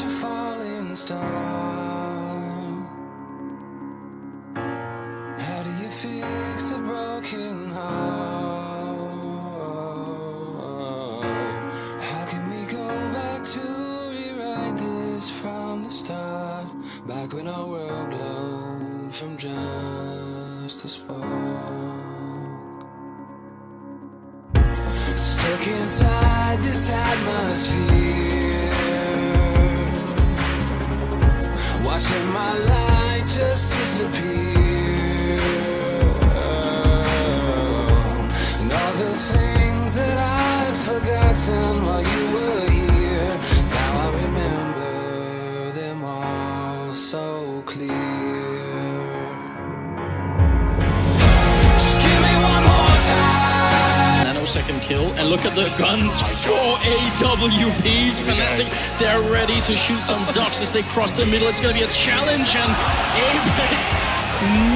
a falling star. How do you fix a broken heart? How can we go back to rewrite this from the start? Back when our world glowed from just a spark. Stuck inside Watching my light just disappear. And all the things that I'd forgotten while you were here. Now I remember them all so clear time nanosecond kill, and look at the guns. Four AWPs, Fnatic. They're ready to shoot some ducks as they cross the middle. It's going to be a challenge, and Apex,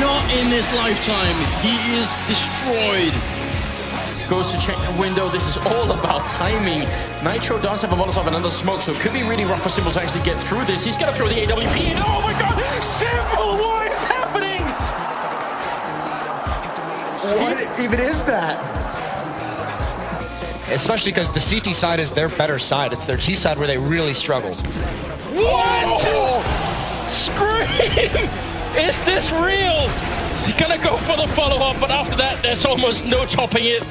not in this lifetime. He is destroyed. Goes to check the window. This is all about timing. Nitro does have a Molotov and another smoke, so it could be really rough for Simple to actually get through this. He's going to throw the AWP in. Oh my god! Simple, what is happening? What even is that? Especially because the CT side is their better side. It's their T side where they really struggle. What? Scream! Is this real? He's gonna go for the follow-up, but after that, there's almost no topping it.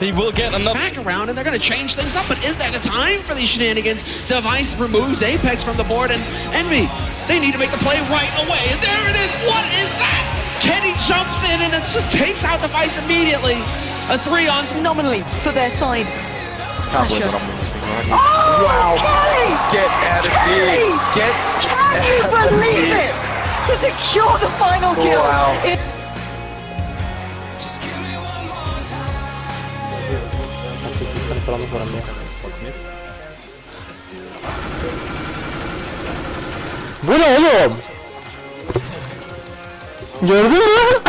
He will get another. back around and they're going to change things up. But is that the time for these shenanigans? Device removes Apex from the board and Envy. They need to make the play right away. And there it is. What is that? Kenny jumps in and it just takes out Device immediately. A three on phenomenally for their side. Can't believe what right. Oh, Wow. Kelly! Get out of here. Get Can you of believe here. it? To secure the final oh, kill. Wow. It- Just give me one more time Bu ne oğlum? Gördün mü?